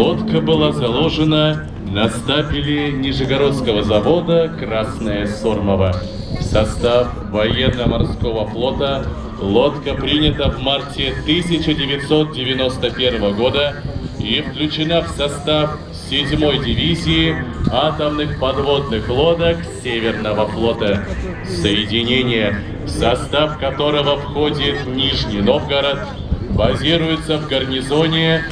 Лодка была заложена на стапеле Нижегородского завода «Красная Сормова». В состав военно-морского флота лодка принята в марте 1991 года и включена в состав 7-й дивизии атомных подводных лодок Северного флота. Соединение, в состав которого входит Нижний Новгород, базируется в гарнизоне